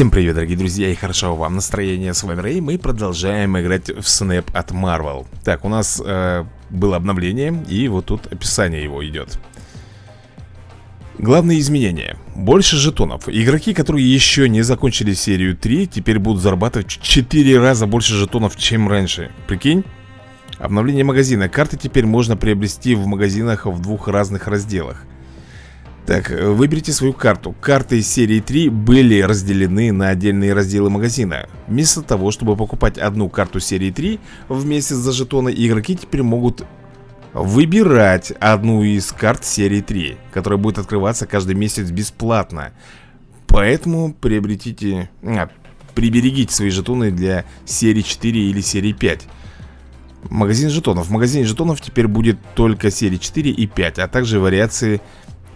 Всем привет, дорогие друзья, и хорошо вам настроение. С вами Рэй, мы продолжаем играть в Snap от Marvel. Так, у нас э, было обновление, и вот тут описание его идет. Главные изменения. Больше жетонов. Игроки, которые еще не закончили серию 3, теперь будут зарабатывать в 4 раза больше жетонов, чем раньше. Прикинь? Обновление магазина. Карты теперь можно приобрести в магазинах в двух разных разделах. Так, выберите свою карту. Карты серии 3 были разделены на отдельные разделы магазина. Вместо того, чтобы покупать одну карту серии 3 в месяц за жетоны Игроки теперь могут выбирать одну из карт серии 3 Которая будет открываться каждый месяц бесплатно. Поэтому приобретите... А, приберегите свои жетоны для серии 4 или серии 5 Магазин жетонов. В магазине жетонов теперь будет только серии 4 и 5 А также вариации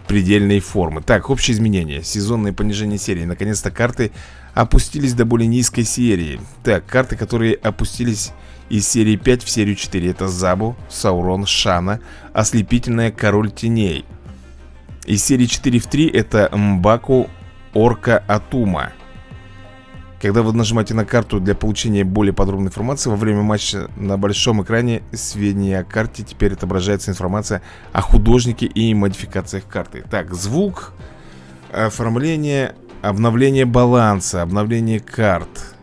предельной формы. Так, общие изменения Сезонное понижение серии. Наконец-то карты опустились до более низкой серии. Так, карты, которые опустились из серии 5 в серию 4 Это Забу, Саурон, Шана Ослепительная Король Теней. Из серии 4 в 3 это Мбаку, Орка, Атума когда вы нажимаете на карту для получения более подробной информации Во время матча на большом экране сведения о карте Теперь отображается информация о художнике и модификациях карты. Так, звук, оформление, обновление баланса, обновление карт.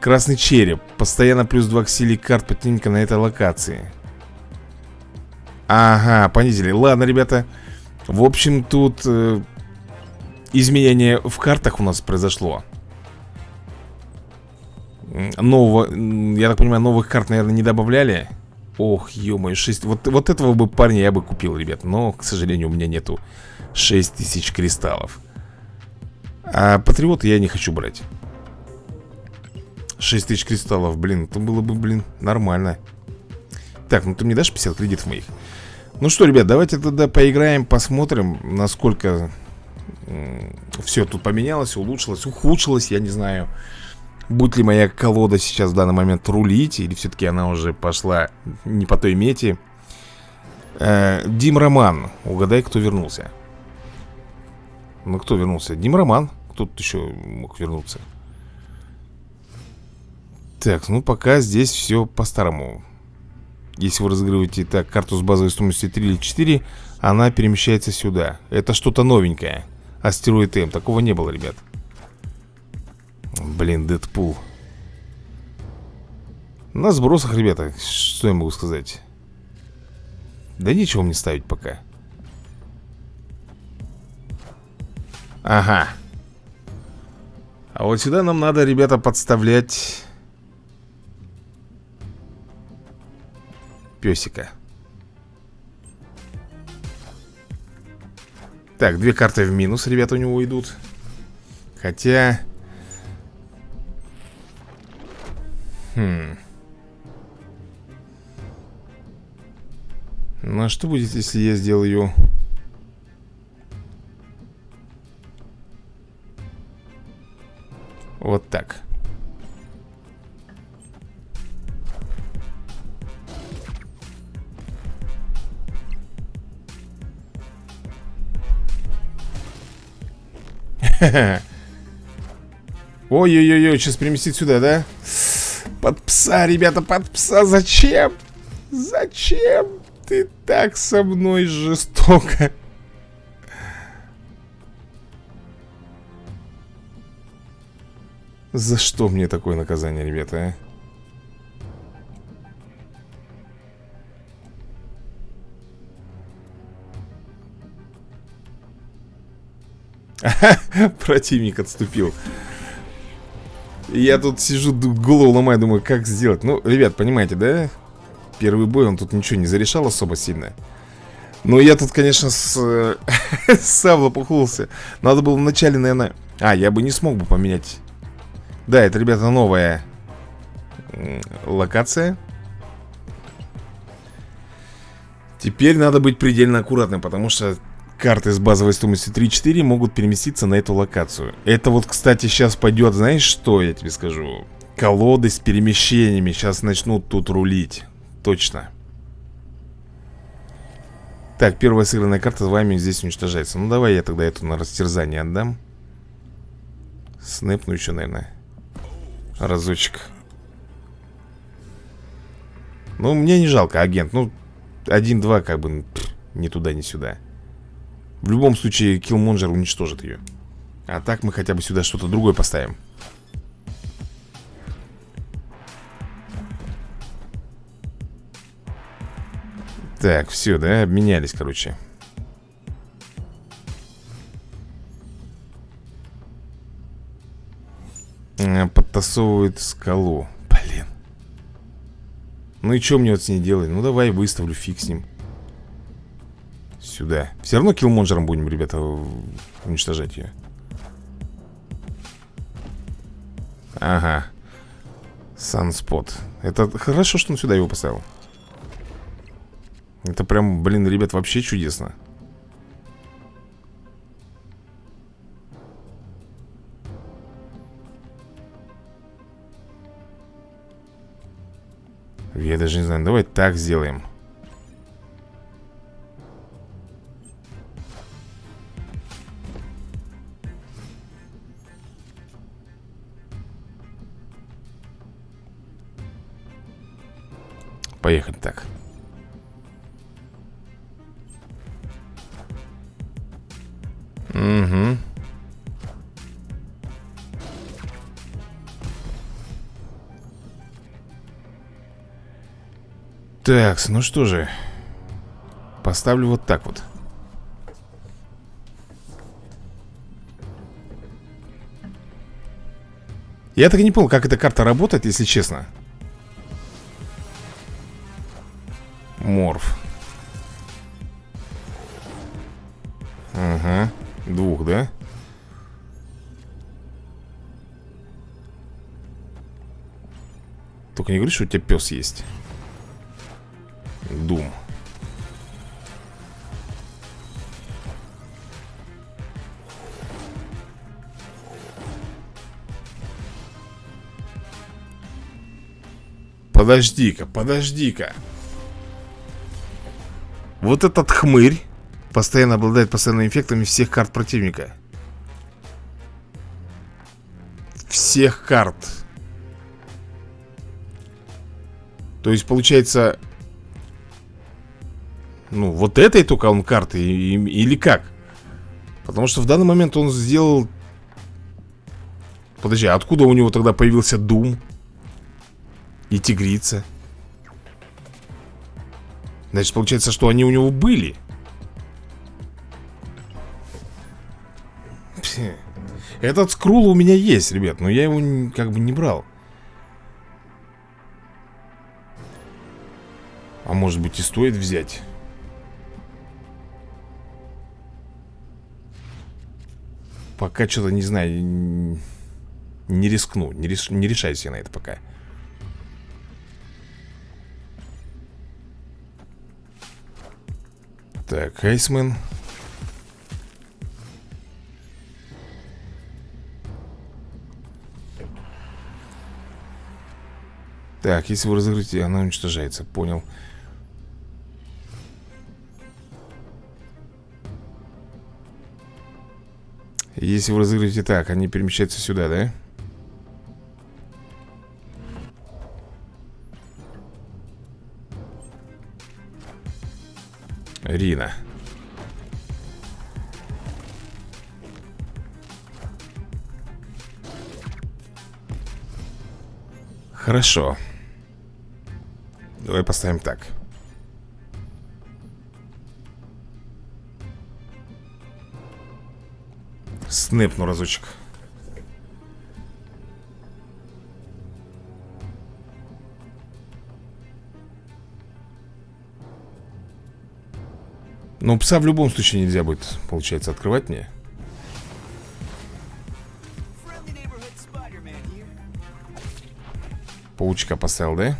Красный череп Постоянно плюс 2 к силе карт противника на этой локации. Ага, понизили. Ладно, ребята. В общем, тут э, изменение в картах у нас произошло. Нового, я так понимаю, новых карт, наверное, не добавляли? Ох, ё-моё, 6 вот, вот этого бы парня я бы купил, ребят Но, к сожалению, у меня нету 6000 кристаллов. А патриоты я не хочу брать. 6000 кристаллов, блин, это было бы, блин, нормально. Так, ну ты мне дашь 50 кредитов моих? Ну что, ребят, давайте тогда поиграем, посмотрим, насколько все тут поменялось, улучшилось, ухудшилось, я не знаю Будет ли моя колода сейчас в данный момент рулить Или все-таки она уже пошла не по той мете. Э, Дим Роман Угадай, кто вернулся. Ну, кто вернулся? Дим Роман Кто тут еще мог вернуться? Так, ну пока здесь все по-старому. Если вы разыгрываете так карту с базовой стоимостью 3 или 4 Она перемещается сюда. Это что-то новенькое Астероид М. Такого не было, ребят. Блин, Дэдпул. На сбросах, ребята, что я могу сказать? Да ничего мне ставить пока. Ага. А вот сюда нам надо, ребята, подставлять... Песика. Так, две карты в минус, ребята, у него идут Хотя... Хм... Ну а что будет, если я сделаю... Вот так Ой-ой-ой, сейчас переместить сюда, да? Под пса, ребята, под пса. Зачем? Зачем ты так со мной жестоко? За что мне такое наказание, ребята, а? Противник отступил. Я тут сижу, голову ломаю, думаю, как сделать? Ну, ребят, понимаете, да? Первый бой, он тут ничего не зарешал особо сильно. Но я тут, конечно, с... сам лопухнулся. Надо было вначале, наверное... А, я бы не смог бы поменять. Да, это, ребята, новая локация. Теперь надо быть предельно аккуратным, потому что карты с базовой стоимостью 3-4 могут переместиться на эту локацию. Это вот, кстати, сейчас пойдет, знаешь что я тебе скажу? Колоды с перемещениями сейчас начнут тут рулить. Точно. Так, первая сыгранная карта с вами здесь уничтожается. Ну давай я тогда эту на растерзание отдам. Снэпну еще, наверное Разочек. Ну, мне не жалко, агент. Ну, один-два как бы Ни туда, ни сюда В любом случае, Киллмонджер уничтожит ее А так мы хотя бы сюда что-то другое поставим. Так, все, да, обменялись, короче. Подтасовывает скалу. Блин. Ну и что мне вот с ней делать? Ну давай выставлю, фиг с ним Сюда. Все равно киллмонджером будем, ребята, уничтожать ее Ага. Санспот. Это хорошо, что он сюда его поставил. Это прям, блин, ребят, вообще чудесно. Я даже не знаю, давай так сделаем Поехать так. Угу Так, ну что же Поставлю вот так вот. Я так и не понял, как эта карта работает, если честно Морф Ага, двух, да? Только не говори, что у тебя пес есть Дум. Подожди-ка, подожди-ка. Вот этот хмырь постоянно обладает постоянными эффектами всех карт противника. Всех карт. То есть, получается, ну, вот этой только он карты или как? Потому что в данный момент он сделал... Подожди, а откуда у него тогда появился Дум? И Тигрица? Значит, получается, что они у него были. Этот скрул у меня есть, ребят Но я его как бы не брал. А может быть и стоит взять? Пока что-то не знаю Не рискну Не, реш... не решаюсь на это пока Так, Айсмен Так, если вы разыграете, она уничтожается Понял Если вы разыграете так, они перемещаются сюда, да? Рина. Хорошо. Давай поставим так. Снэпну разочек Но пса в любом случае нельзя будет, получается, открывать мне. Паучка поставил, да?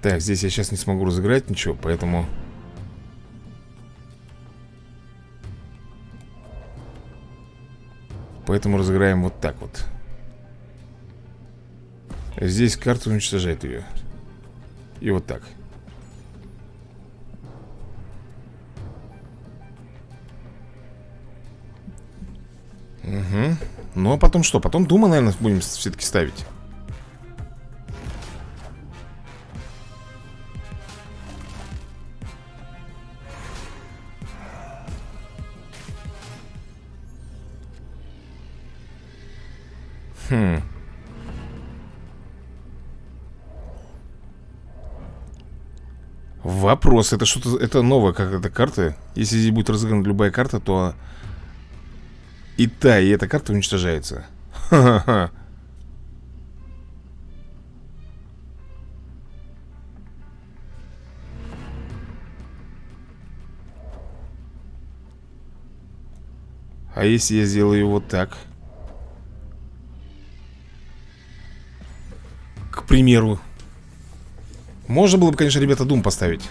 Так, здесь я сейчас не смогу разыграть ничего, поэтому... Поэтому разыграем вот так вот. Здесь карта уничтожает ее И вот так Ну, а потом что? Потом Дума, наверное, будем все-таки ставить. Хм. Вопрос, это что-то, это новая какая-то карта Если здесь будет разыграна любая карта, то И та, и эта карта уничтожается. Ха-ха-ха. А если я сделаю вот так? К примеру можно было бы, конечно, ребята, дум поставить.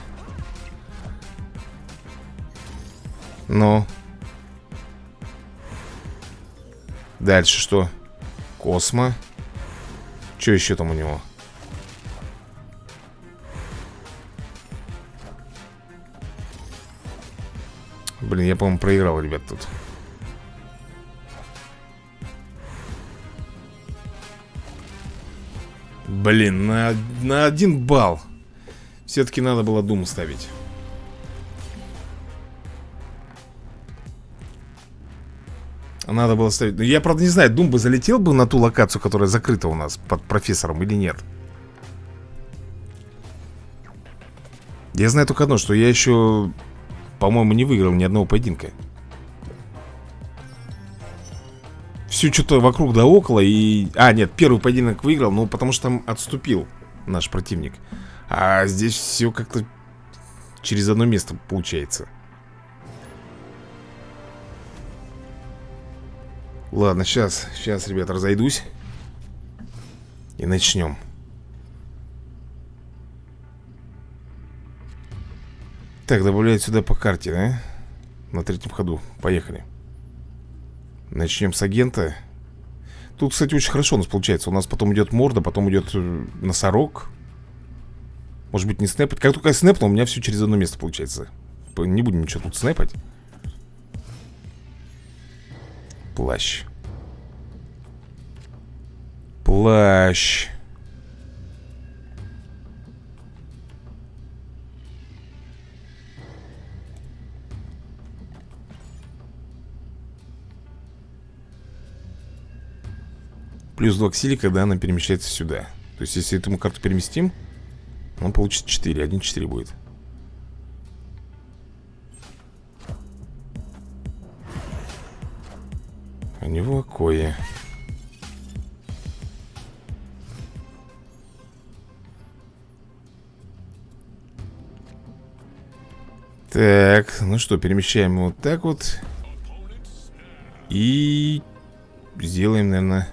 Ну Дальше что? Космо Что еще там у него? Блин, я, по-моему, проиграл, ребят, тут Блин, на, на один балл Все-таки надо было Думу ставить Надо было ставить. Но я, правда, не знаю, Дум бы залетел бы на ту локацию, которая закрыта у нас под профессором или нет. Я знаю только одно, что я еще, по-моему, не выиграл ни одного поединка. Все что-то вокруг да около и... А, нет, первый поединок выиграл, ну, потому что там отступил наш противник. А здесь все как-то через одно место получается Ладно, сейчас, сейчас, ребят, разойдусь. И начнем. Так, добавляют сюда по карте, да? На третьем ходу, поехали. Начнем с агента. Тут, кстати, очень хорошо у нас получается. У нас потом идет морда, потом идет э, носорог. Может быть не снэпать? Как только я снэпну, у меня все через одно место получается. Не будем ничего тут снэпать Плащ. Плащ. Плюс 2 к силе, когда она перемещается сюда. То есть, если эту карту переместим Он получит 4, 1 4 будет У него кое Так, ну что, перемещаем его вот так вот. И сделаем, наверное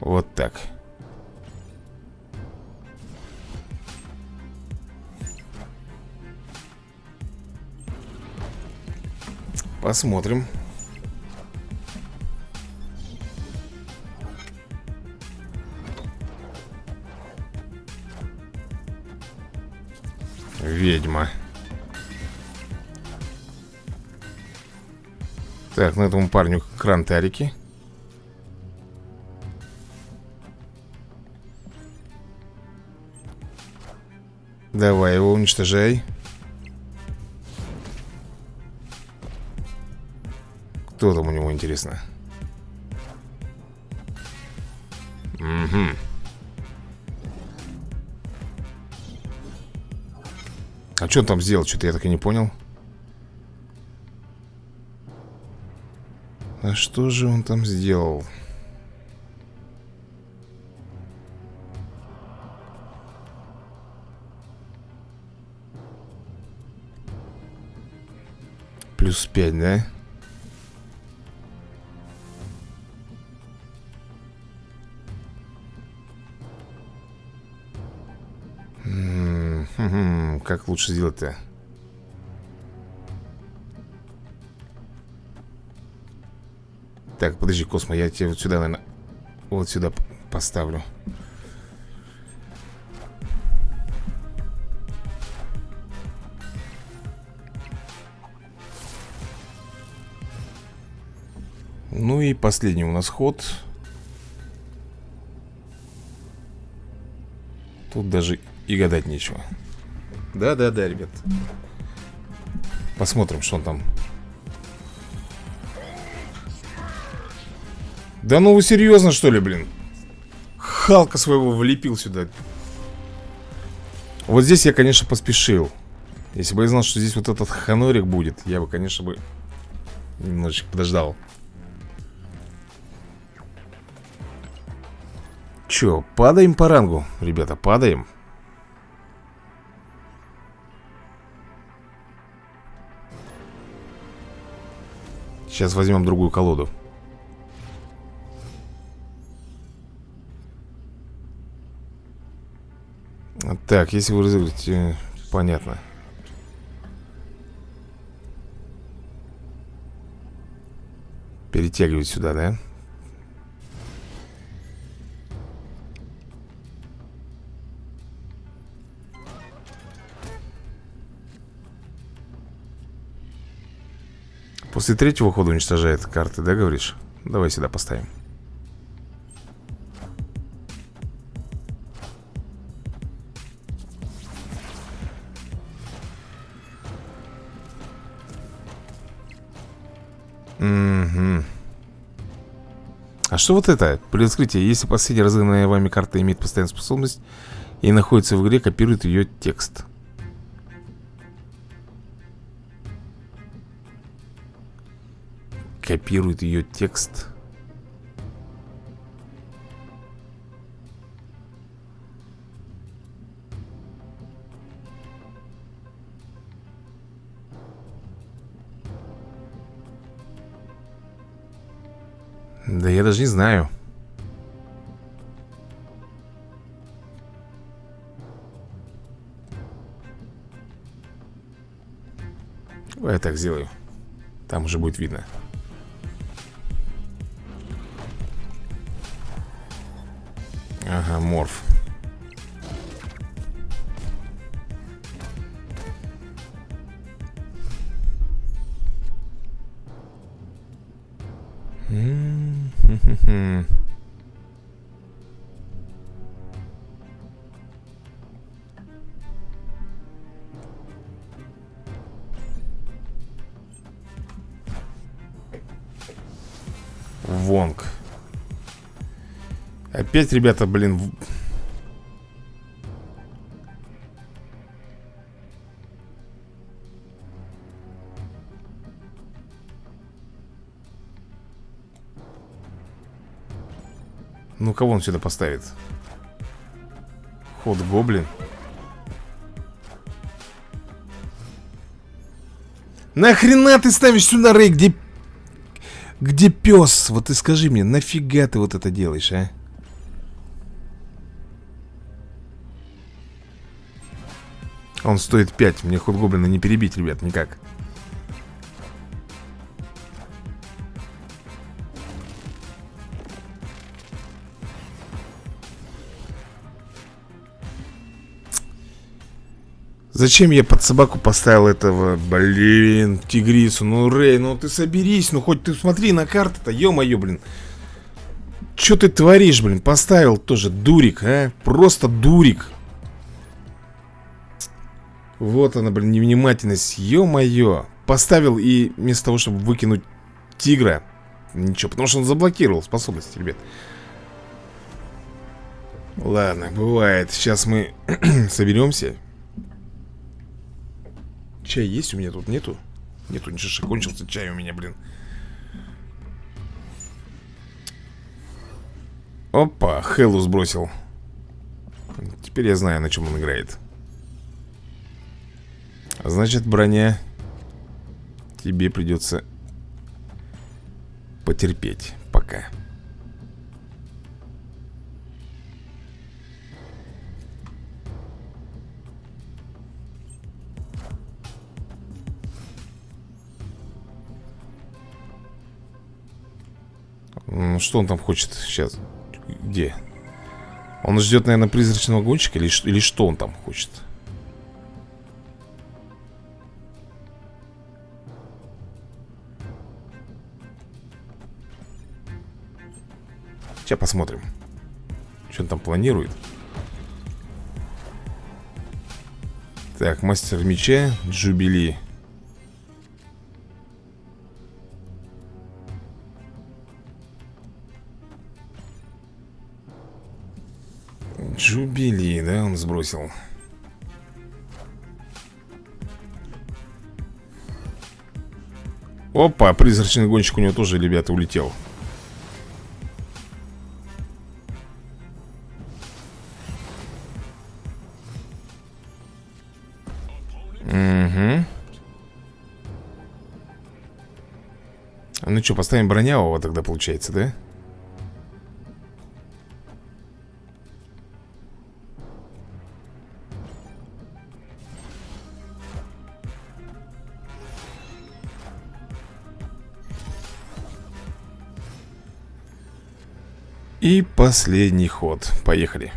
Вот так Посмотрим. Ведьма. Так, на этому парню крантарики. Давай его уничтожай Кто там у него, интересно? Угу А что он там сделал? Что-то я так и не понял А что же он там сделал? Плюс 5, да? как лучше сделать-то? Так, подожди, Космо, я тебя вот сюда, наверное, вот сюда поставлю. Ну и последний у нас ход. Тут даже и гадать нечего. Да-да-да, ребят. Посмотрим, что он там. Да ну вы серьезно, что ли, блин? Халка своего влепил сюда. Вот здесь я, конечно, поспешил. Если бы я знал, что здесь вот этот ханорик будет Я бы, конечно, бы Немножечко подождал. Че, падаем по рангу, ребята, падаем Сейчас возьмем другую колоду Так, если вы разыграете... Понятно Перетягивать сюда, да? После третьего хода уничтожает карты, да, говоришь? Давай сюда поставим Угу. А что вот это? При открытии, если последняя разыгранная вами карта имеет постоянную способность и находится в игре, копирует ее текст. Копирует ее текст. Да я даже не знаю. Я так сделаю. Там уже будет видно. Морф. Опять, ребята, блин... Ну, кого он сюда поставит? Ход гоблин. Нахрена ты ставишь сюда Рэй, где где пес? Вот ты скажи мне, нафига ты вот это делаешь, а? Он стоит 5. Мне ход гоблина не перебить, ребят, никак. Зачем я под собаку поставил этого, блин, тигрису? Ну, Рэй, ну ты соберись, ну хоть ты смотри на карты-то, ё-моё, блин. Чё ты творишь, блин? Поставил тоже дурик, а? Просто дурик. Вот она, блин, невнимательность, ё-моё. Поставил и вместо того, чтобы выкинуть тигра, ничего, потому что он заблокировал способности, ребят. Ладно, бывает. Сейчас мы соберемся. Чай есть у меня тут? Нету? Нету, ничего, кончился чай у меня, блин Опа, Хеллу сбросил Теперь я знаю, на чем он играет Значит, броня Тебе придется Потерпеть Пока Что он там хочет сейчас? Где? Он ждет, наверное, призрачного гонщика или, или что он там хочет? Сейчас посмотрим Что он там планирует. Так, мастер меча Джубили Джубили, да, он сбросил. Опа, призрачный гонщик у него тоже, ребята, улетел Угу Ну что, поставим бронявого тогда получается, да? И последний ход. Поехали.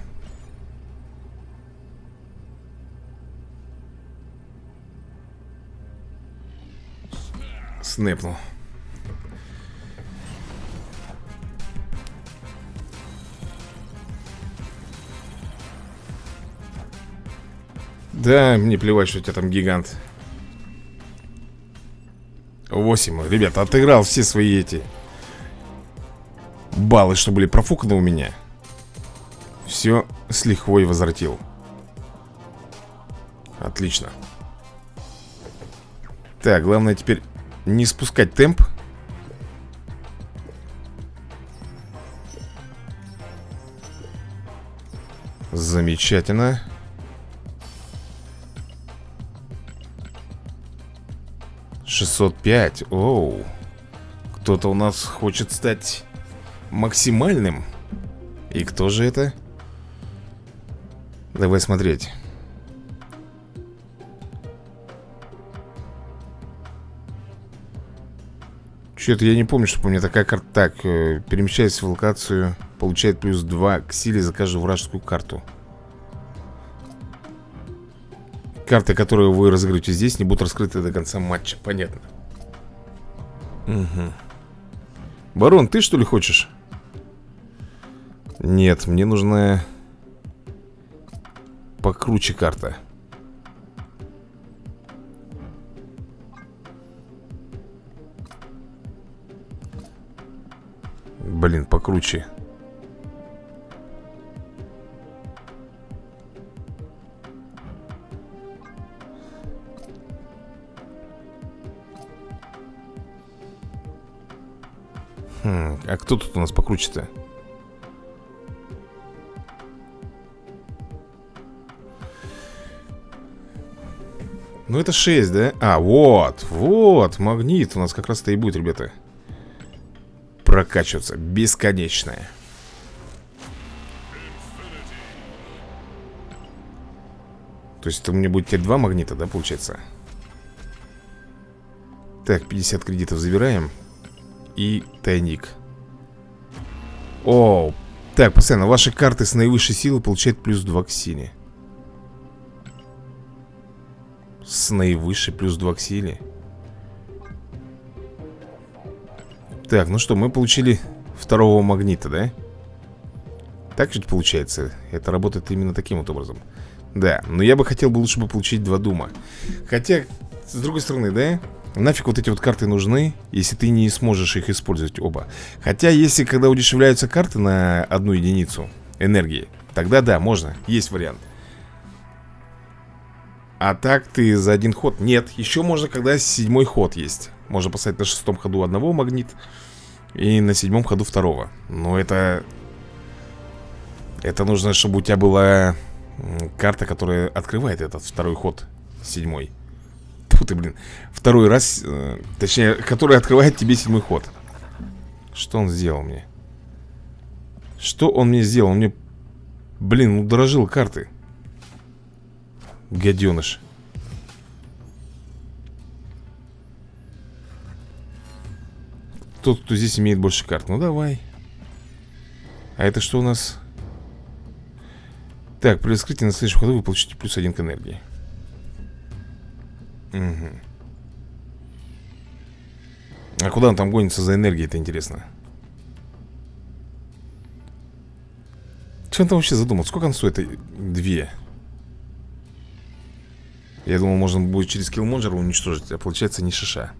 Снэпнул. Да, мне плевать, что у тебя там гигант. Восемь, ребята, отыграл все свои эти баллы, что были профуканы у меня Все с лихвой возвратил Отлично Так, главное теперь не спускать темп. Замечательно. Шестьсот пять. Оу. Кто-то у нас хочет стать максимальным. И кто же это? Давай смотреть Что-то я не помню, чтобы у меня такая карта Так, э, перемещаясь в локацию Получает плюс 2 к силе за каждую вражескую карту Карты, которые вы разыграете здесь, не будут раскрыты до конца матча Понятно Угу Барон, ты что ли хочешь? Нет, мне нужна покруче карта. Покруче. Хм, а кто тут у нас покруче-то? Ну это 6, да? А, вот, вот, магнит у нас как раз-то и будет, ребята Прокачиваться, бесконечная То есть это у меня будет теперь два магнита, да, получается? Так, 50 кредитов забираем. И тайник. О, так, постоянно Ваши карты с наивысшей силы получают плюс 2 к силе. С наивысшей плюс 2 к силе Так, ну что, мы получили второго магнита, да? Так ведь получается? Это работает именно таким вот образом. Да, но я бы хотел бы лучше бы получить два дума. Хотя, с другой стороны, да? Нафиг вот эти вот карты нужны Если ты не сможешь их использовать оба. Хотя, если когда удешевляются карты на одну единицу энергии Тогда да, можно, есть вариант. А так ты за один ход? Нет, еще можно, когда седьмой ход есть. Можно поставить на шестом ходу одного магнит И на седьмом ходу второго. Но это... Это нужно, чтобы у тебя была карта, которая открывает этот второй ход Седьмой. Тут ты, блин. Второй раз, э, точнее, которая открывает тебе седьмой ход. Что он сделал мне? Что он мне сделал? Он мне, блин, удорожил карты. Гаденыш Тот, кто здесь имеет больше карт Ну давай А это что у нас? Так, при раскрытии на следующем ходу вы получите плюс один к энергии Угу А куда он там гонится за энергией, это интересно Что он там вообще задумал? Сколько он стоит? Две. Я думал, можно будет через киллмонджер уничтожить, а получается не шиша.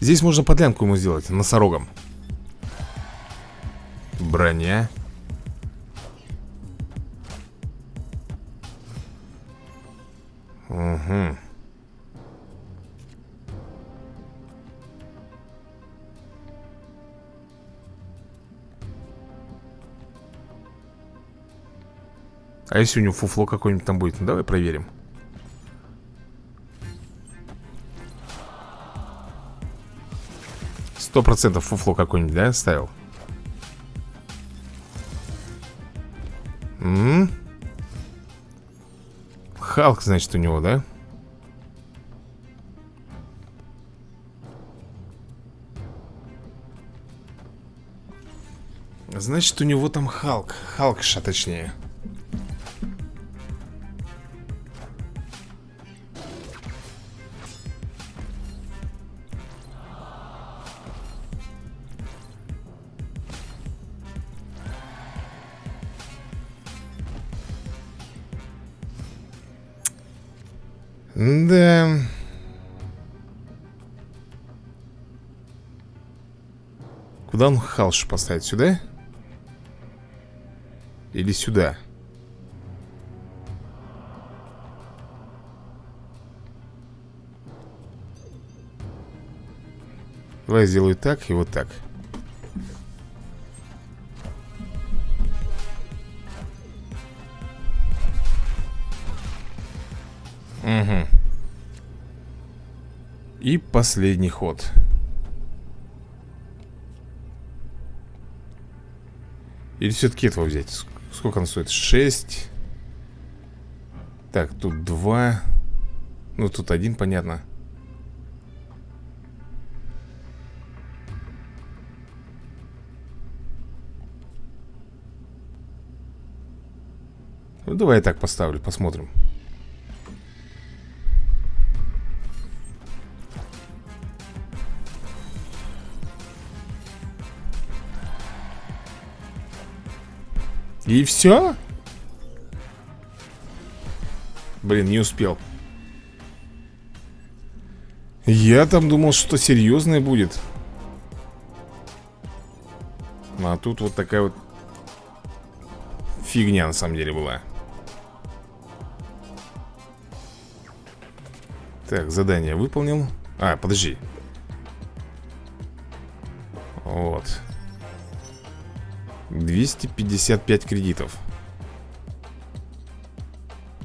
Здесь можно подлянку ему сделать, носорогом. Броня. Угу. А если у него фуфло какое-нибудь там будет? Ну, давай проверим. Сто процентов фуфло какое-нибудь, да, ставил? М -м -м. Халк, значит, у него, да? Значит, у него там Халк Халкша, точнее Куда он халш поставить? Сюда? Или сюда? Давай сделаю так и вот так. Угу. И последний ход. Или все-таки этого взять? Сколько он стоит? 6. Так, тут 2. Ну, тут один, понятно. Ну, давай я так поставлю, посмотрим. И все? Блин, не успел. Я там думал, что серьезное будет. А тут вот такая вот Фигня на самом деле была. Так, задание выполнил. А, подожди. Вот 255 кредитов.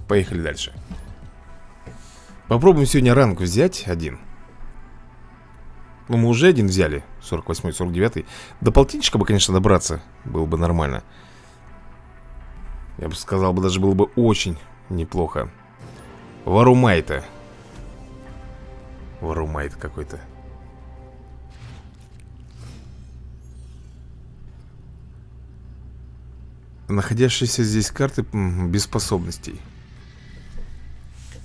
Поехали дальше. Попробуем сегодня ранг взять один. Ну, мы уже один взяли 48 49 До полтинничка бы, конечно, добраться Было бы нормально. Я бы сказал, бы даже было бы очень неплохо. Варумайта Варумайт какой-то Находящиеся здесь карты без способностей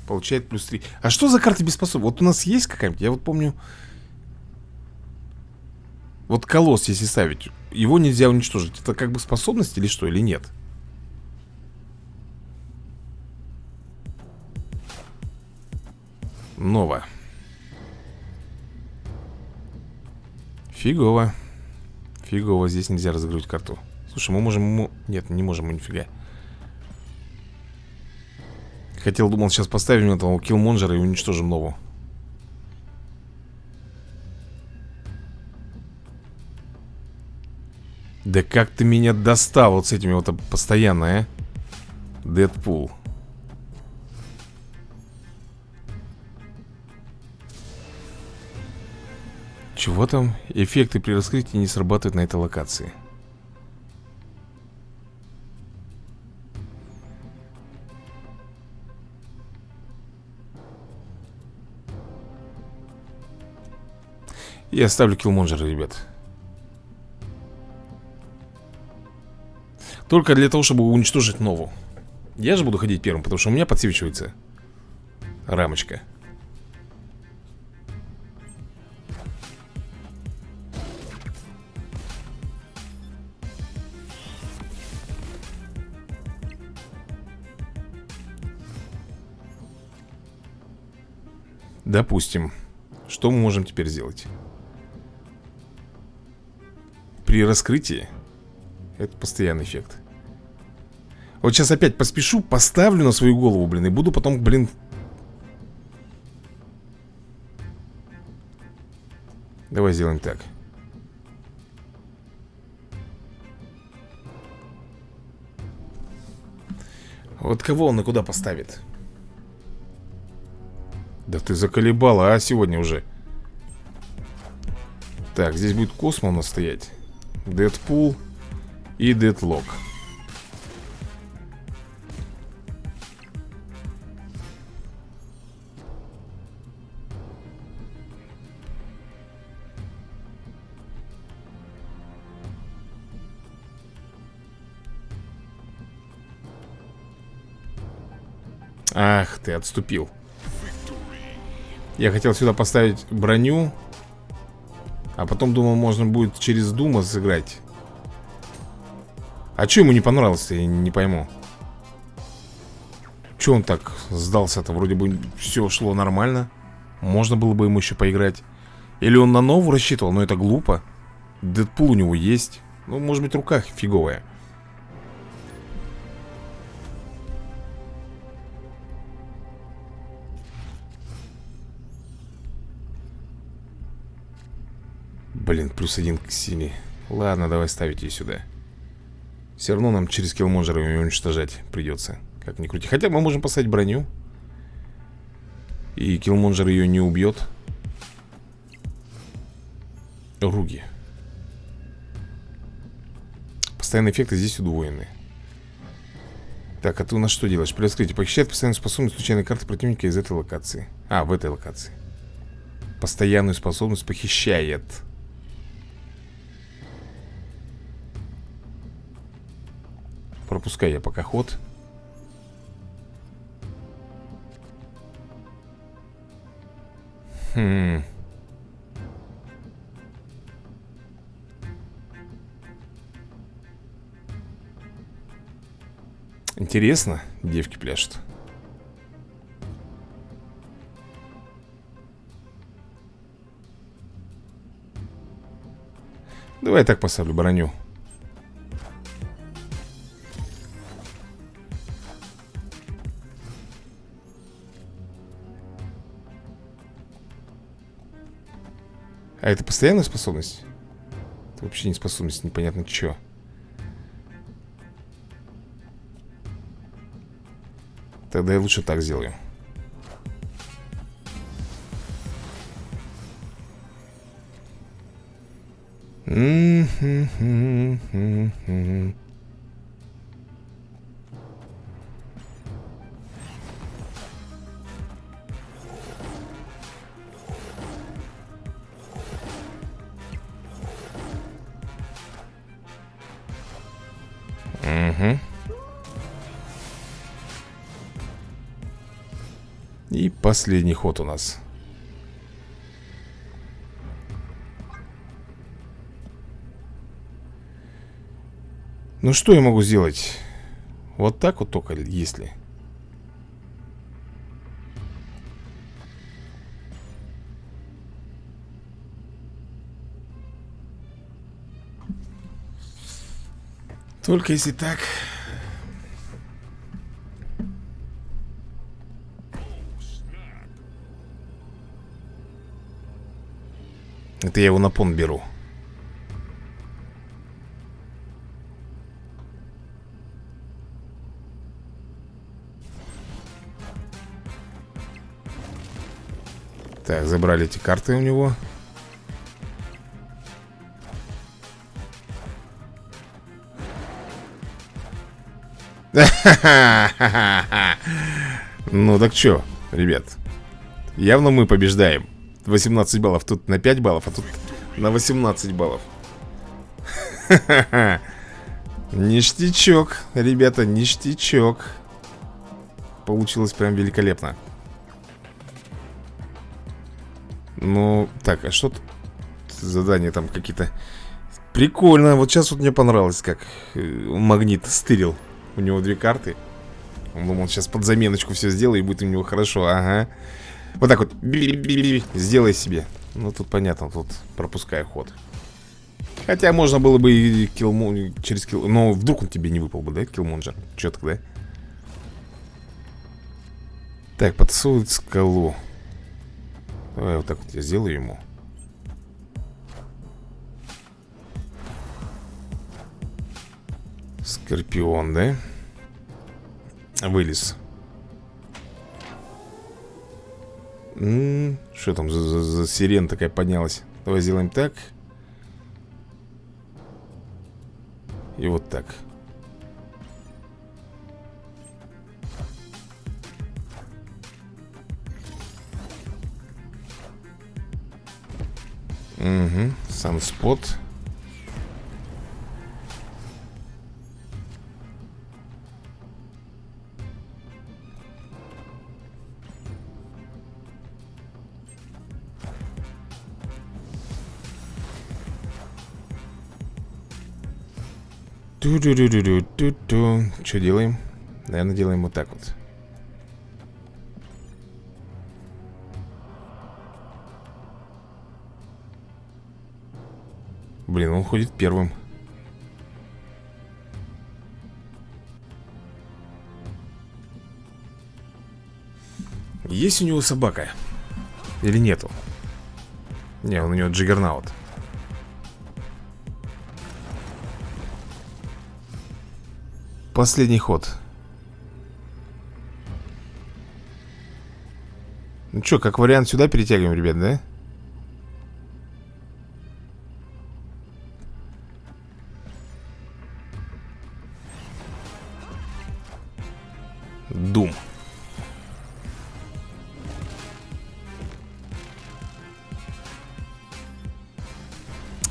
Получает плюс 3 А что за карты без способностей? Вот у нас есть какая-нибудь? Я вот помню Вот колосс, если ставить Его нельзя уничтожить Это как бы способность или что, или нет? Нова Фигово Фигово, здесь нельзя разыгрывать карту Слушай, мы можем ему... Нет, не можем мы нифига. Хотел, думал, сейчас поставим этого киллмонджера и уничтожим новую. Да как ты меня достал вот с этими вот постоянно, а? Дэдпул. Чего там? Эффекты при раскрытии не срабатывают на этой локации. Я ставлю киллмонджера, ребят Только для того, чтобы уничтожить нову Я же буду ходить первым, потому что у меня подсвечивается Рамочка Допустим. Что мы можем теперь сделать? При раскрытии Это постоянный эффект. Вот сейчас опять поспешу Поставлю на свою голову, блин И буду потом, блин Давай сделаем так. Вот кого он и куда поставит? Да ты заколебала, а, сегодня уже. Так, здесь будет Космо у нас стоять Дэдпул и Дедлок Ах ты, отступил. Я хотел сюда поставить броню А потом думал, можно будет через Дума сыграть. А что ему не понравилось-то, я не пойму. Че он так сдался-то? Вроде бы все шло нормально. Можно было бы ему еще поиграть. Или он на новую рассчитывал, но это глупо. Дэдпул у него есть. Ну, может быть, рука фиговая плюс один к силе. Ладно, давай ставить ее сюда. Все равно нам через киллмонжера ее уничтожать придется Как ни крути. Хотя мы можем поставить броню. И киллмонжер ее не убьет Руги. Постоянные эффекты здесь удвоены. Так, а ты у нас что делаешь? При похищает постоянную способность случайной карты противника из этой локации? А, в этой локации. Постоянную способность похищает Пропускай я пока ход. Хм... Интересно, девки пляшут. Давай так поставлю броню Это постоянная способность? Это вообще не способность, непонятно что. Тогда я лучше так сделаю. Последний ход у нас. Ну что я могу сделать? Вот так вот только, если... Только если так... Это я его на пон беру. Так, забрали эти карты у него. Ну так что, ребят Явно мы побеждаем 18 баллов, тут на 5 баллов, а тут на 18 баллов. Ништячок, ребята, ништячок. Получилось прям великолепно. Ну, так, а что тут Задания там какие-то? Прикольно, вот сейчас вот мне понравилось, как э, магнит стырил. У него две карты. Он думал, сейчас под заменочку все сделаю и будет у него хорошо Ага Вот так вот Сделай себе Ну тут понятно, тут пропускай ход Хотя можно было бы и килмун, через килл... Но вдруг он тебе не выпал бы, да, киллмунджер? Че тогда? Так, подсовывает скалу Давай вот так вот я сделаю ему Скорпион, да? Вылез Что там за, за, за сирена такая поднялась? Давай сделаем так. И вот так. Угу, сам спот ту ду ду ду ду ду ду Что делаем? Наверное, делаем вот так вот Блин, он ходит первым Есть у него собака? Или нету? Не, он у него джиггернаут Последний ход. Ну что, как вариант сюда перетягиваем, ребят, да? Дум.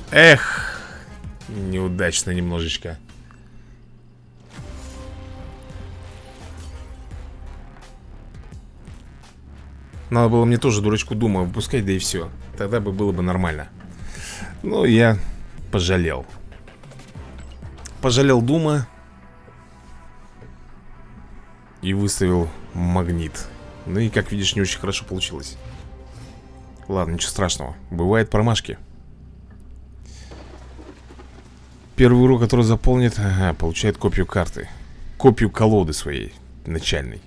Эх Неудачно немножечко Надо было мне тоже дурачку Дума выпускать, да и все Тогда бы было бы нормально. Но я пожалел. Пожалел Дума И выставил магнит. Ну и, как видишь, не очень хорошо получилось. Ладно, ничего страшного. Бывают промашки. Первый урок, который заполнит Ага, получает копию карты. Копию колоды своей начальной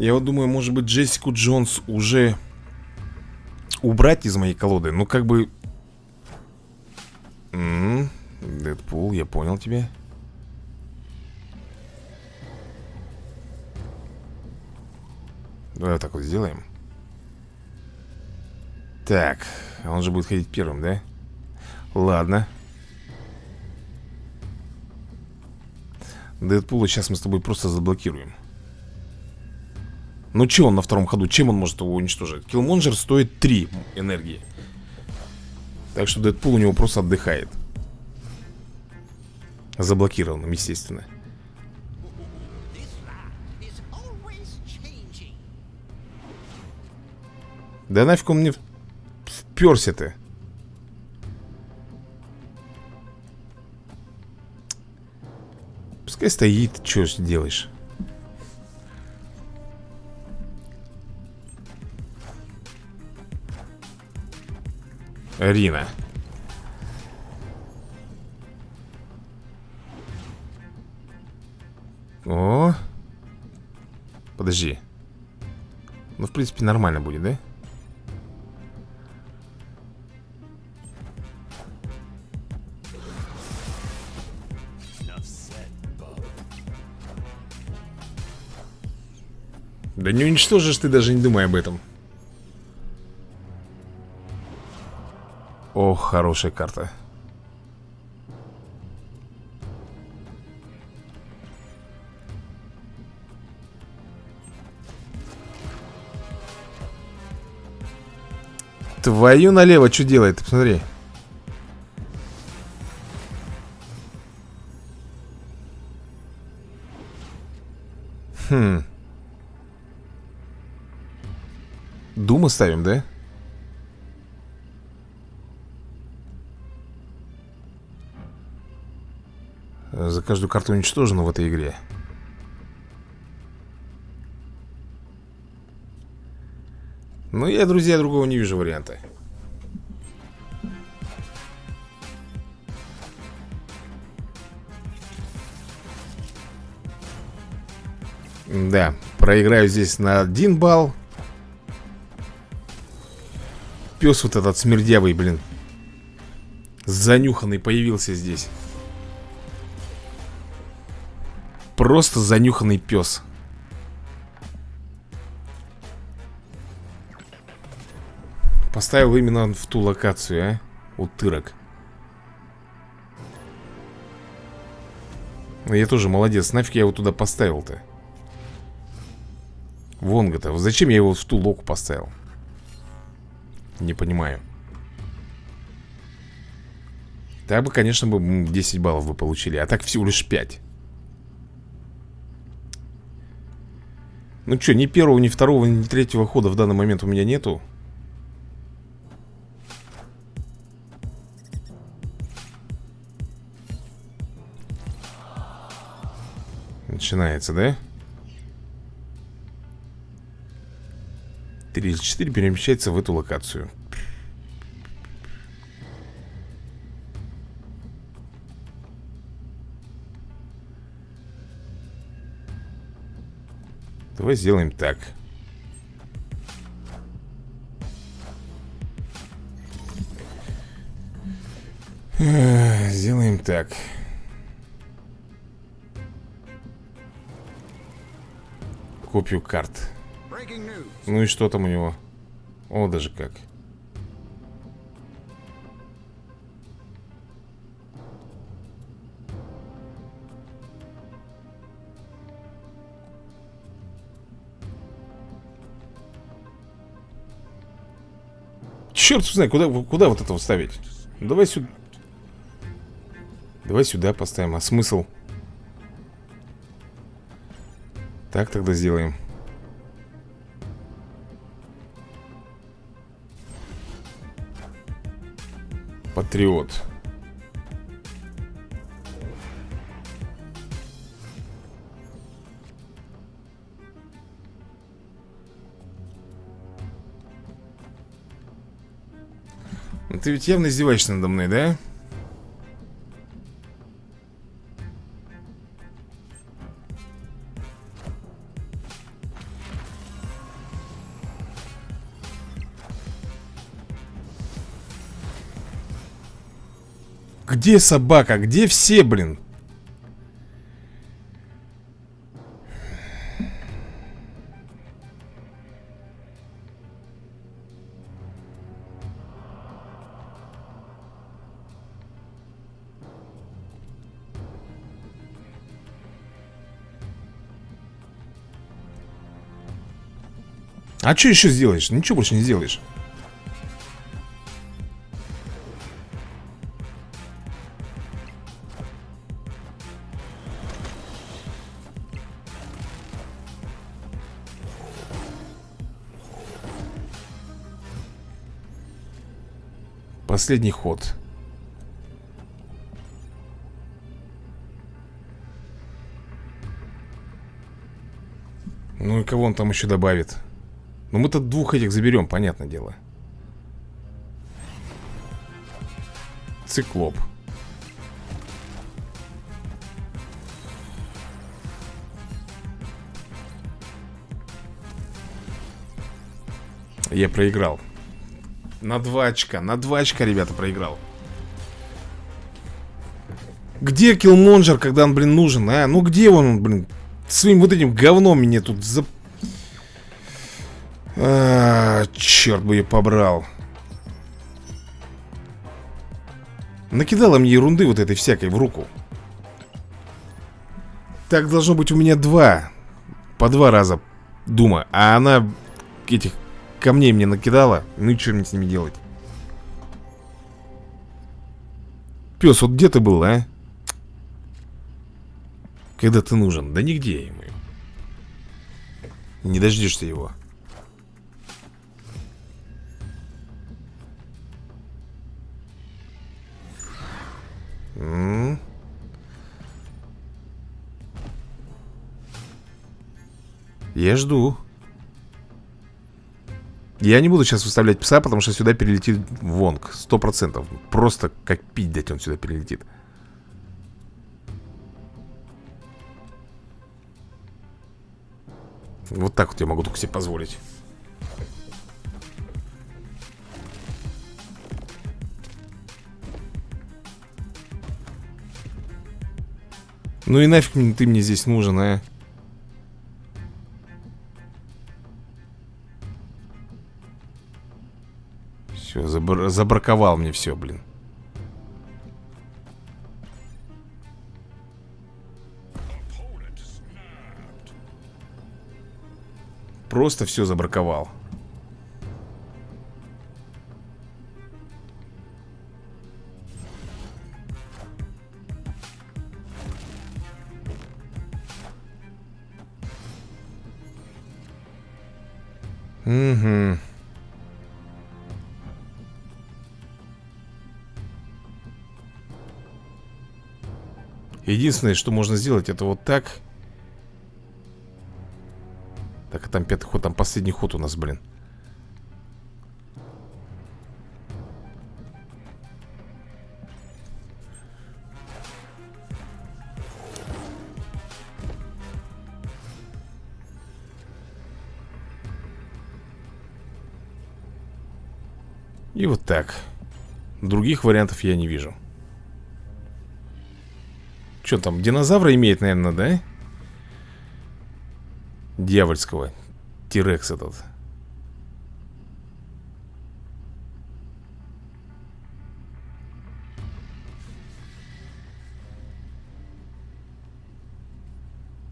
Я вот думаю, может быть, Джессику Джонс уже убрать из моей колоды. Ну, как бы... М -м -м, Дэдпул, я понял тебя. Давай вот так вот сделаем. Так, он же будет ходить первым, да? Ладно. Дэдпула сейчас мы с тобой просто заблокируем. Ну что он на втором ходу? Чем он может его уничтожить? Киллмонджер стоит 3 энергии. Так что Дэдпул у него просто отдыхает. Заблокированным, естественно. Да нафиг он мне вперся-то Пускай стоит, что делаешь Рина. О! Подожди. Ну, в принципе, нормально будет, да? Да не уничтожишь ты, даже не думай об этом Ох, хорошая карта Твою налево, что делает? Посмотри Хм Дума ставим, да? каждую карту уничтожена в этой игре. Ну, я, друзья, другого не вижу варианта. Да, проиграю здесь на один балл. Пес вот этот смердявый, блин. Занюханный появился здесь. Просто занюханный пес. Поставил именно в ту локацию, а? Утырок. Ну, я тоже молодец. Нафиг я его туда поставил-то? Вонга-то. Зачем я его в ту локу поставил? Не понимаю. Так бы, конечно, бы 10 баллов вы получили. А так всего лишь 5. Ну что, ни первого, ни второго, ни третьего хода в данный момент у меня нету. Начинается, да? 3 из 4 перемещается в эту локацию Давай сделаем так Сделаем так Копию карт ну и что там у него? О, даже как. Черт знает, куда, куда вот это вставить? Давай сюда. Давай сюда поставим. А смысл? Так тогда сделаем. Патриот. Ты ведь явно издеваешься надо мной, да? Где собака? Где все, блин? А что еще сделаешь? Ничего больше не сделаешь Последний ход. Ну и кого он там еще добавит? Ну мы-то двух этих заберем, понятное дело. Циклоп. Я проиграл. На два очка, на два очка, ребята, проиграл Где киллмонджер, когда он, блин, нужен, а? Ну где он, блин? Своим вот этим говном мне тут за... А, черт бы я побрал Накидала мне ерунды вот этой всякой в руку Так должно быть у меня два По два раза Дума А она этих камней мне накидала Ну и что мне с ними делать? Пес, вот где ты был, а? Когда ты нужен? Да нигде ему Не дождешься его Я жду Я не буду сейчас выставлять пса, потому что сюда перелетит Вонг. Сто процентов. Просто как пить дать он сюда перелетит. Вот так вот я могу только себе позволить. Ну и нафиг ты мне здесь нужен, а? Все, забр забраковал мне все, блин. Просто все забраковал. Угу. Единственное, что можно сделать, это вот так. Так, а там пятый ход, там последний ход у нас, блин. И вот так. Других вариантов я не вижу. Что там, динозавра имеет, наверное, да? Дьявольского. Тирекс этот.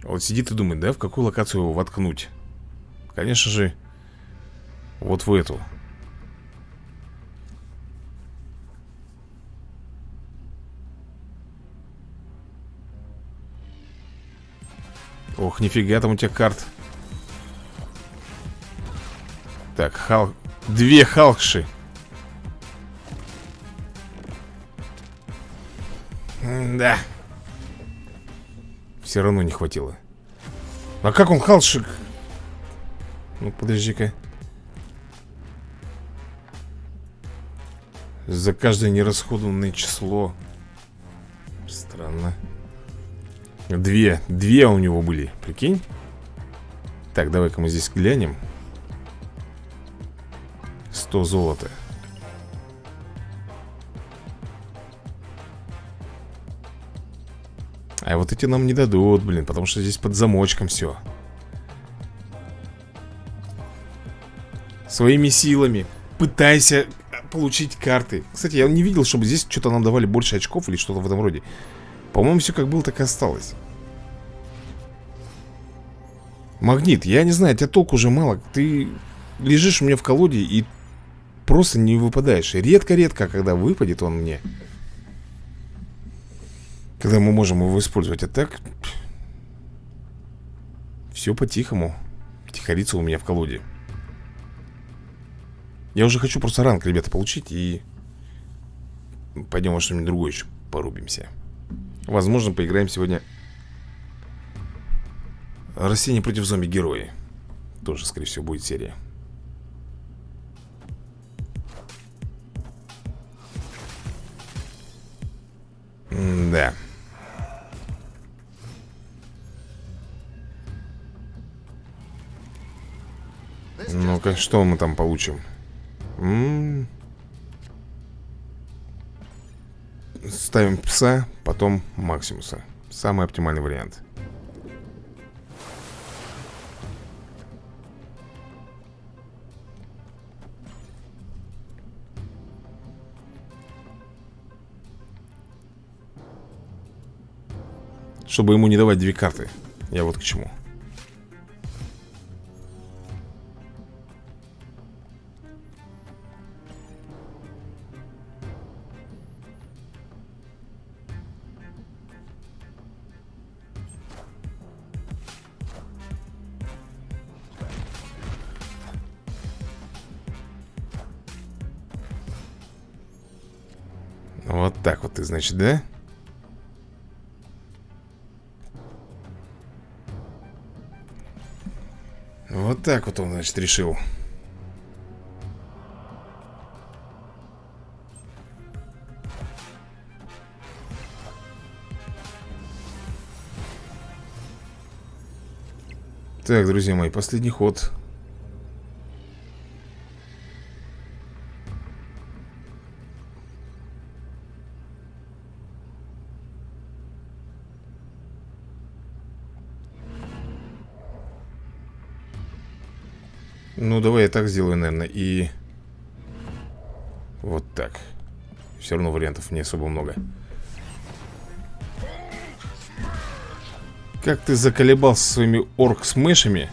Вот сидит и думает, да, в какую локацию его воткнуть? Конечно же Вот в эту Ох, нифига там у тебя карт. Так, хал... Две халкши. Да Все равно не хватило. А как он халшик? Ну, подожди-ка. За каждое нерасходованное число. Странно Две, две у него были, прикинь. Так, давай-ка мы здесь глянем. 100 золота. А вот эти нам не дадут, блин Потому что здесь под замочком все Своими силами Пытайся получить карты. Кстати, я не видел, чтобы здесь что-то нам давали больше очков Или что-то в этом роде по-моему, все как было, так и осталось. Магнит, я не знаю, тебя толку уже мало. Ты лежишь у меня в колоде и просто не выпадаешь. Редко-редко, когда выпадет он мне Когда мы можем его использовать А так Все по-тихому. Тихорится у меня в колоде. Я уже хочу просто ранг, ребята, получить И Пойдем во что-нибудь другое еще порубимся Возможно, поиграем сегодня. Растение против зомби-герои. Тоже, скорее всего, будет серия. Да Ну-ка, что мы там получим? М -м Ставим пса, потом Максимуса. Самый оптимальный вариант. Чтобы ему не давать две карты Я вот к чему значит, да? Вот так вот он, значит, решил. Так, друзья мои, последний ход. Сделаю, наверное, и... Вот так Все равно вариантов не особо много Как ты заколебался своими орк-смешами?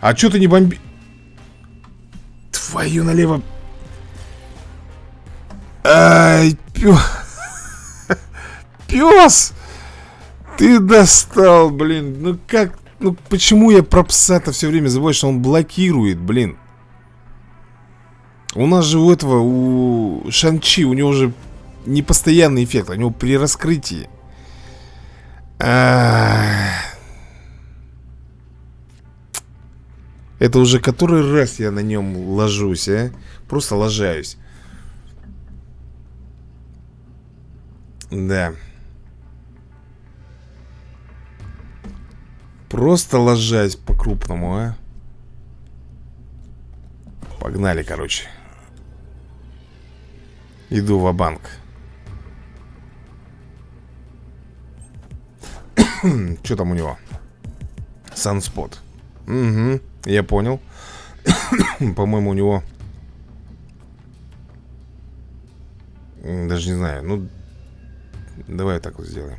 А чё ты не бомби... Твою налево... Ай, пёс... Пёс! Ты достал, блин. Ну как... Ну почему я про пса-то все время забываю, что он блокирует, блин? У нас же у этого, у Шанчи, у него же непостоянный эффект, у него при раскрытии. А Это уже который раз я на нем ложусь, а? Просто ложаюсь. Да. Просто ложась по-крупному, а? Погнали, короче. Иду в банк Что там у него? Санспот. Угу, я понял. По-моему, у него... Даже не знаю. Ну, давай так вот сделаем.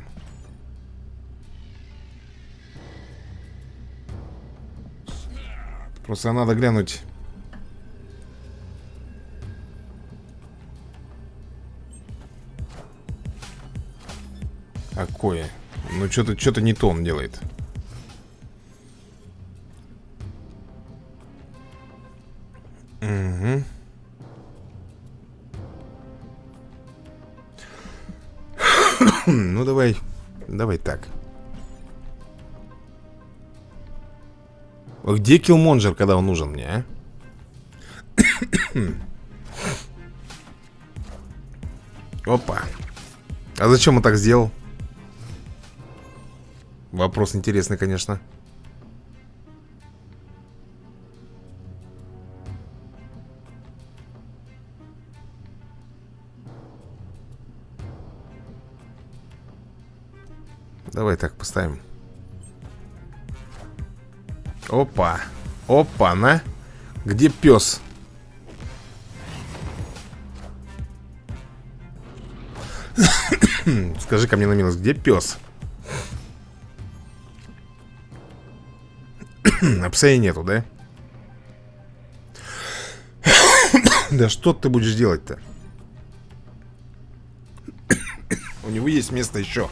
Просто надо глянуть Какое? Ну что-то что-то не то он делает. Угу. ну давай, давай так. Где Киллмонджер, когда он нужен мне, а? Опа. А зачем он так сделал? Вопрос интересный, конечно. Давай так поставим. Опа. Опа, на. Где пес? Скажи ко мне на минус, где пес? А нету, да? да что ты будешь делать-то? У него есть место еще.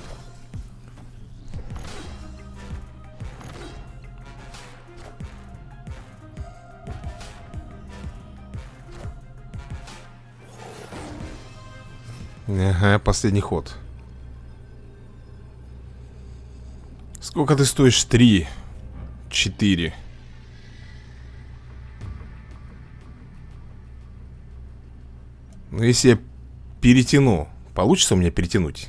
Ага, последний ход. Сколько ты стоишь? Три. Четыре. Ну, если я перетяну, получится у меня перетянуть?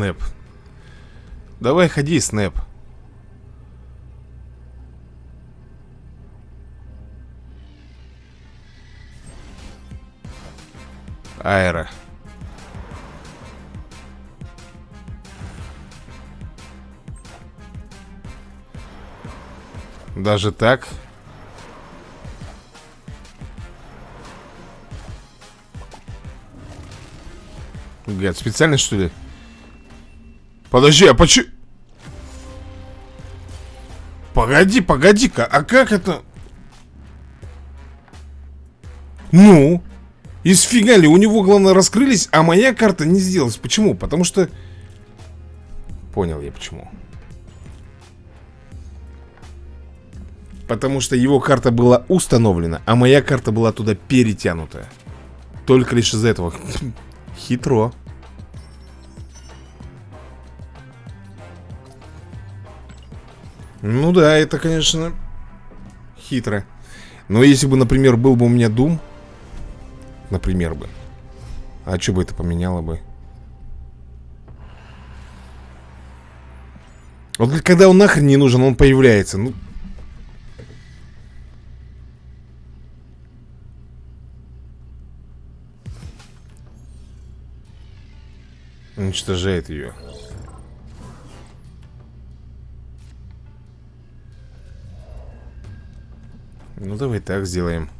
Снэп. Давай ходи, Снэп. Аэро. Даже так? Гад, специально что ли? Подожди, а почему... Погоди, погоди-ка, а как это... Ну? Из фига ли? У него, главное, раскрылись, а моя карта не сделалась. Почему? Потому что... Понял я почему. Потому что его карта была установлена, а моя карта была туда перетянута. Только лишь из-за этого. Хитро. Ну да, это, конечно, хитро. Но если бы, например, был бы у меня Doom, например бы, а что бы это поменяло бы? Вот когда он нахрен не нужен, он появляется. Ну, Уничтожает ее. Ну, давай так сделаем.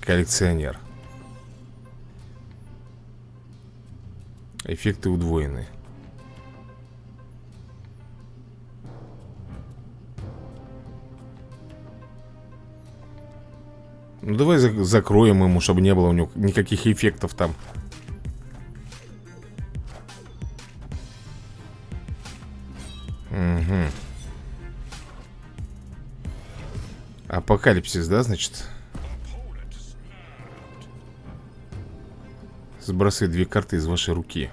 Коллекционер. Эффекты удвоены. Ну давай закроем ему, чтобы не было у него никаких эффектов там. Апокалипсис, да, значит? Сбрасывай две карты из вашей руки.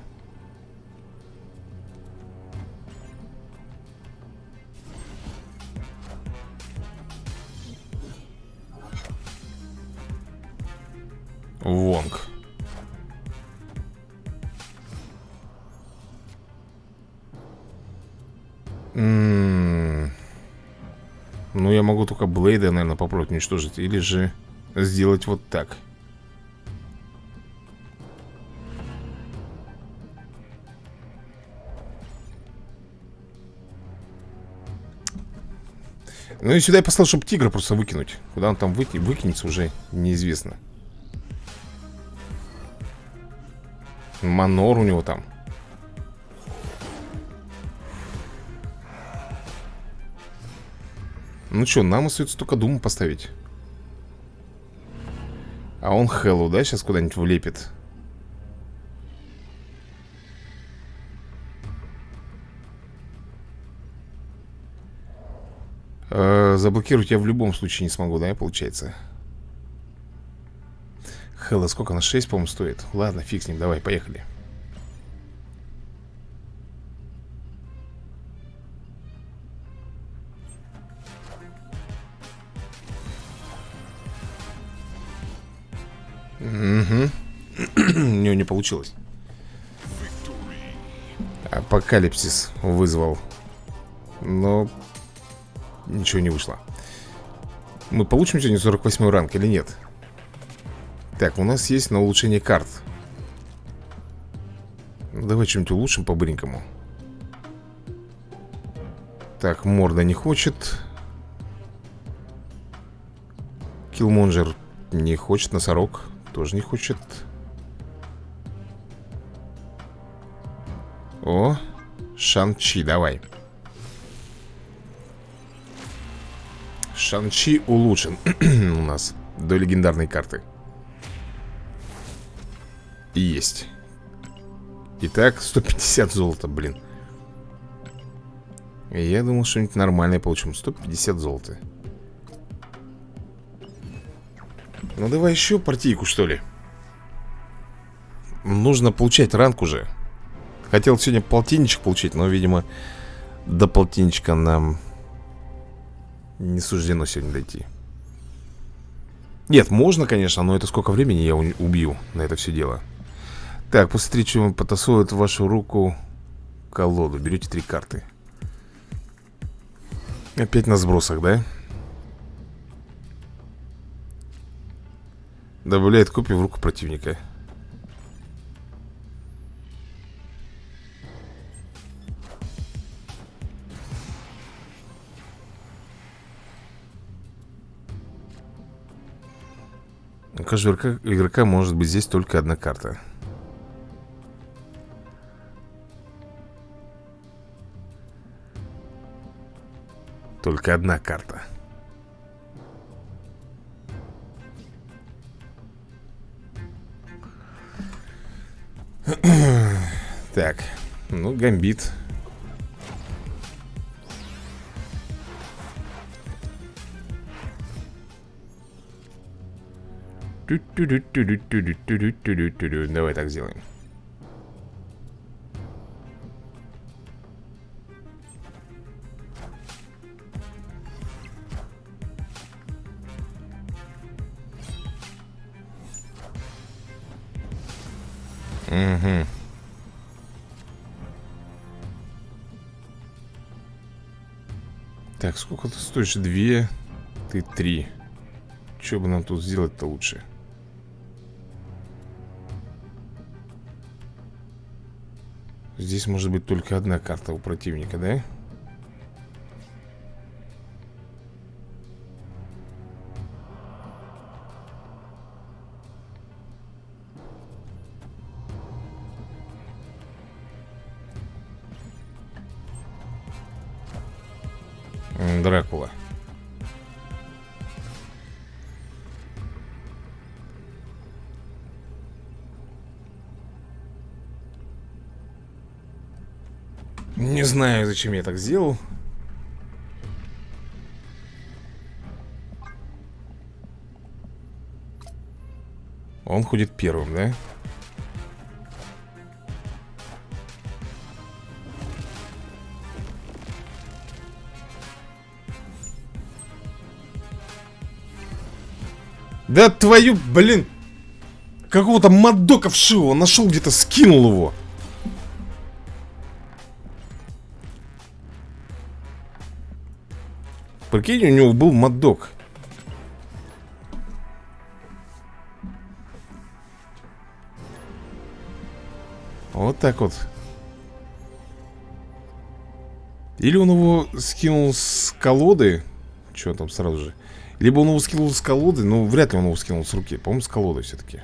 Попробовать уничтожить. Или же сделать вот так. Ну и сюда я послал, чтобы тигра просто выкинуть. Куда он там выки выкинется, уже неизвестно. Манор у него там. Ну что, нам остается только Думу поставить. А он Хэллоу, да, сейчас куда-нибудь влепит? Э заблокировать я в любом случае не смогу, да, получается? Хэлла сколько? На 6, по-моему, стоит Ладно, фиг с ним, давай, поехали получилось Апокалипсис вызвал. Но Ничего не вышло. Мы получим сегодня 48 ранг или нет? Так, у нас есть на улучшение карт. Давай что-нибудь улучшим по-быренькому. Так, морда не хочет. Киллмонджер не хочет, носорог тоже не хочет О, Шанчи, давай. Шанчи улучшен у нас до легендарной карты. Есть. Итак, 150 золота, блин. Я думал, что-нибудь нормальное получим. 150 золота. Ну давай еще партийку, что ли? Нужно получать ранг уже Хотел сегодня полтинничек получить Но, видимо, до полтинничка нам Не суждено сегодня дойти Нет, можно, конечно Но это сколько времени я убью на это все дело так, после встречи потасуют вашу руку колоду. Берете три карты. Опять на сбросах, да? Добавляет копию в руку противника. У каждого игрока может быть здесь только одна карта. Только одна карта. Так, ну, гамбит. Давай так сделаем. Угу. Так, сколько ты стоишь? Две, ты три. Что бы нам тут сделать-то лучше? Здесь может быть только одна карта у противника, да? Зачем я так сделал. Он ходит первым, да? Да твою, блин Какого-то мадока вшивого Нашел где-то, скинул его Прикинь, у него был мадок Вот так вот. Или он его скинул с колоды Что там сразу же. Либо он его скинул с колоды Но вряд ли он его скинул с руки По-моему, с колоды все-таки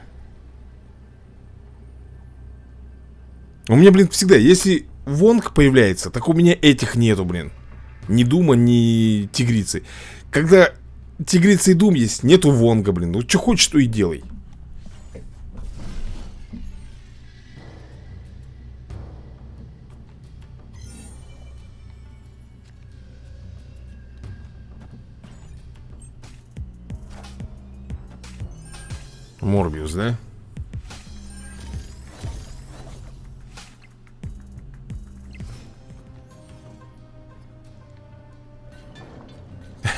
У меня, блин, всегда Если Вонг появляется Так у меня этих нету, блин Ни Дума, ни Тигрицы. Когда Тигрица и Дум есть Нету Вонга, блин. Ну, что хочешь, то и делай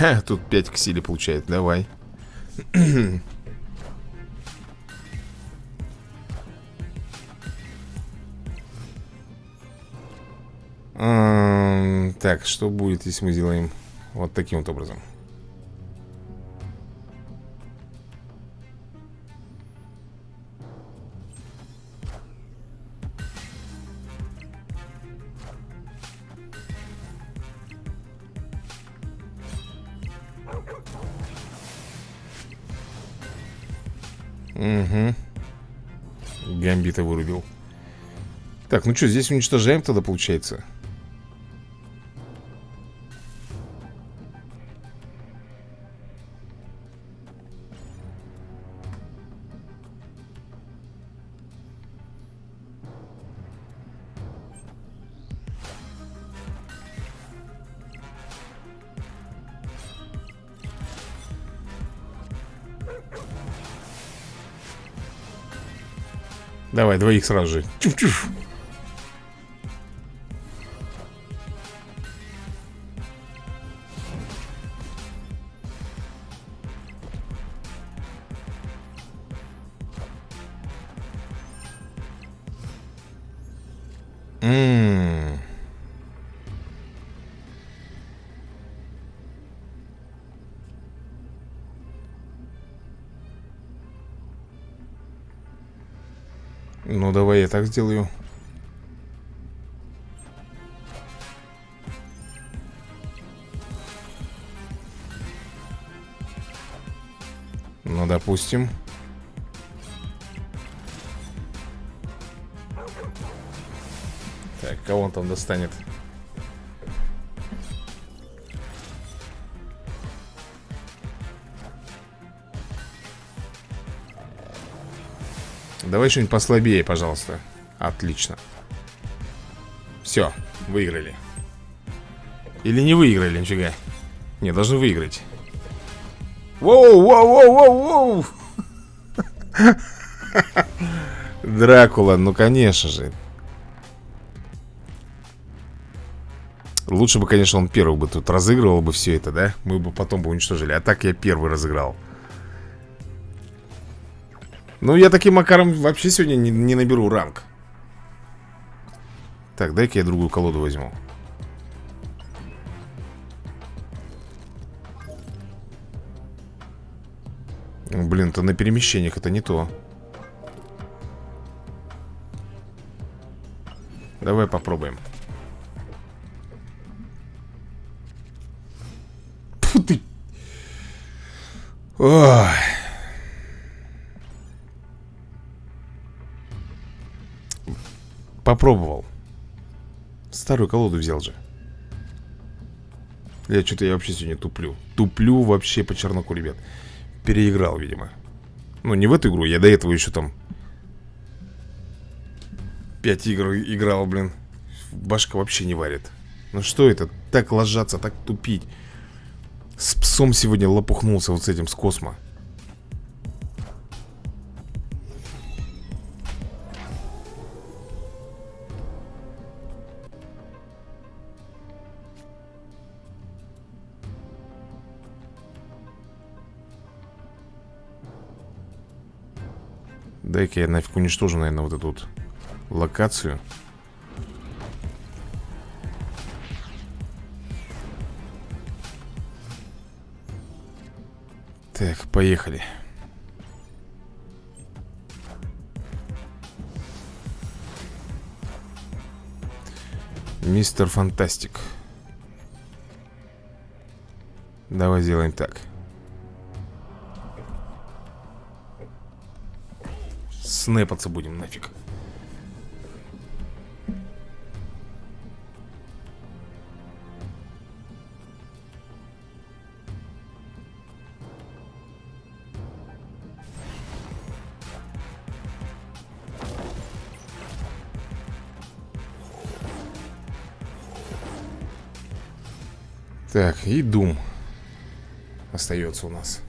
Ха, тут 5 к силе получает, давай. Так, что будет, если мы сделаем вот таким вот образом Так, ну что, здесь уничтожаем тогда, получается? Давай, двоих сразу же. Чуф-чуф. Так сделаю. Ну, допустим. Так, кого он там достанет? Давай что-нибудь послабее, пожалуйста. Отлично. Все, выиграли. Или не выиграли, нифига. Не, должны выиграть. Воу, воу, воу, воу, воу! Дракула, ну конечно же. Лучше бы, конечно, он первый бы тут разыгрывал бы все это, да? Мы бы потом бы уничтожили. А так я первый разыграл Ну, я таким макаром вообще сегодня не, не наберу ранг. Так, дай-ка я другую колоду возьму. Блин, это на перемещениях, это не то. Давай попробуем. Фу ты. Ой. Попробовал. Старую колоду взял же. Я что-то я вообще сегодня туплю. Туплю вообще по черноку, ребят. Переиграл, видимо. Ну, не в эту игру, я до этого еще там Пять игр играл, блин Башка вообще не варит Ну что это? Так ложаться, так тупить С псом сегодня лопухнулся вот с этим, с космо Дай-ка я нафиг уничтожу, наверное, вот эту вот локацию. Так, поехали. Мистер Фантастик. Давай сделаем так. Снэпаться будем нафиг. Так, и Дум остается у нас.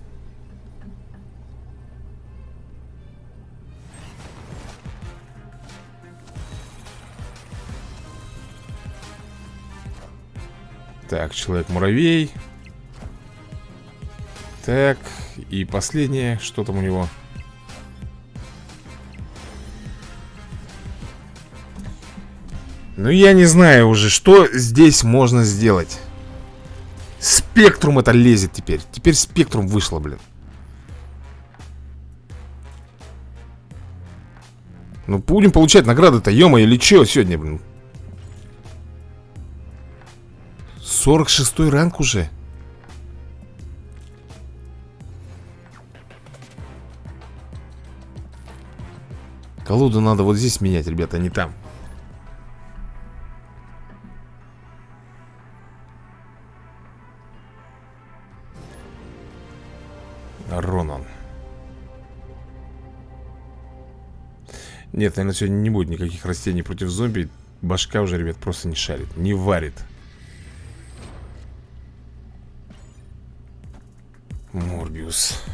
Так, Человек-муравей. Так, и последнее, что там у него? Ну, я не знаю уже, что здесь можно сделать. Спектрум это лезет теперь. Теперь спектрум вышло, блин. Ну, будем получать награды-то, ё или чё сегодня, блин? 46 ранг уже. Колоду надо вот здесь менять, ребята, а не там. Ронан. Нет, наверное, сегодня не будет никаких растений против зомби. Башка уже, ребят, просто не шарит, не варит. News.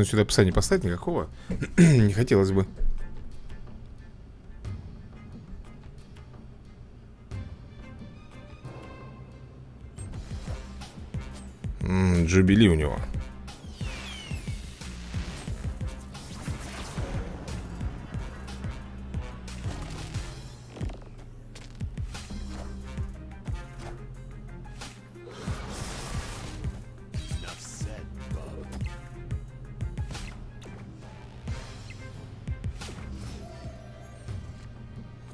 Он сюда пса не поставит никакого. не хотелось бы. -м, джубили у него.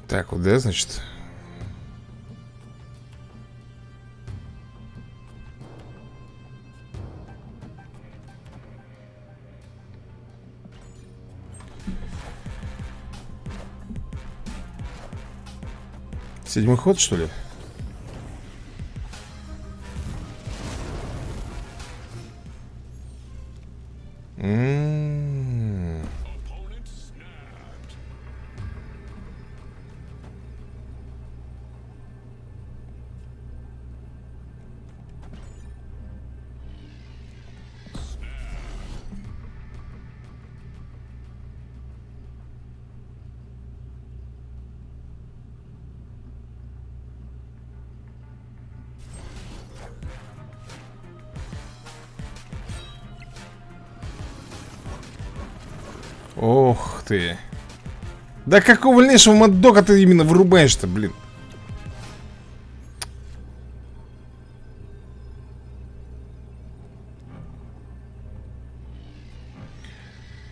Так, вот, да, значит Седьмой ход, что ли? Да какого лешего маддога ты именно вырубаешь-то, блин?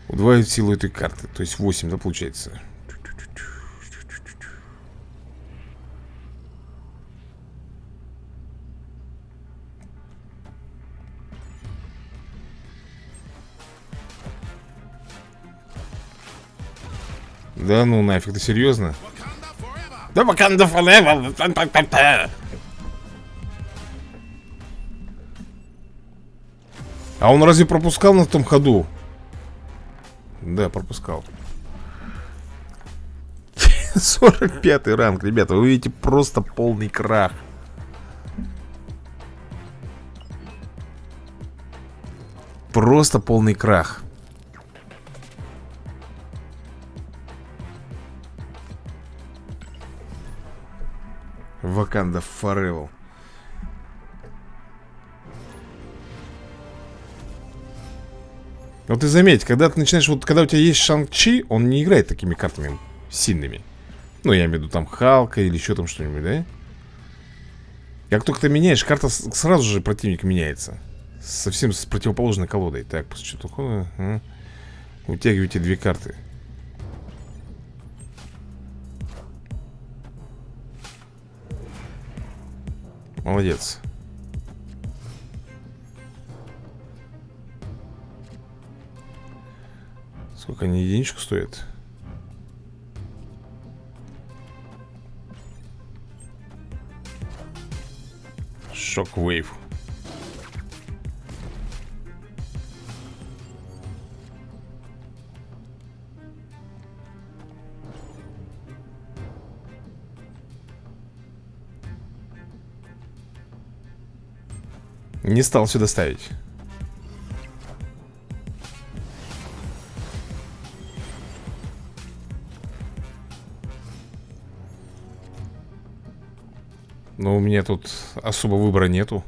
Удваивает силу этой карты. То есть 8, да, получается? Да ну нафиг, ты серьезно? Да Wakanda forever. А он разве пропускал на том ходу? Да, пропускал 45 ранг, ребята Вы видите просто полный крах Просто полный крах Ваканда Forever Вот ты заметь, когда ты начинаешь, вот когда у тебя есть Шанг-Чи, он не играет такими картами сильными. Ну, я имею в виду там Халка или еще там что-нибудь, да? Как только ты меняешь, карта сразу же противник меняется. Совсем с противоположной колодой. Так, после такое? А? Утягивайте две карты. Молодец. Сколько они единичку стоят? Шоквейв. Не стал сюда ставить. Но у меня тут особо выбора нету.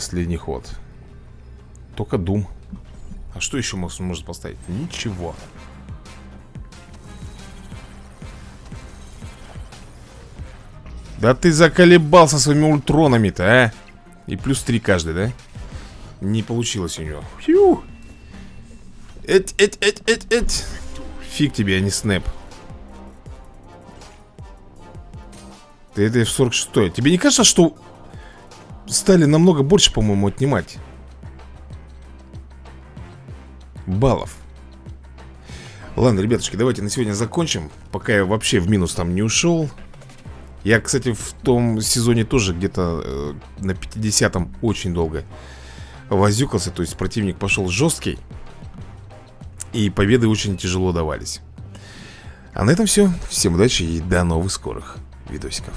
Последний ход. Только Дум. А что еще может поставить? Ничего. Да ты заколебался своими ультронами-то, а? И плюс три каждый, да? Не получилось у него. Фью. Эть, эть, эть, эть, эть. Фиг тебе, а не снэп. Ты это в 46 Тебе не кажется, что стали намного больше, по-моему, отнимать? баллов. Ладно, ребятушки, давайте на сегодня закончим. Пока я вообще в минус там не ушел. Я, кстати, в том сезоне тоже где-то э, на 50-м очень долго возюкался То есть противник пошел жесткий И победы очень тяжело давались. А на этом все Всем удачи и до новых скорых видосиков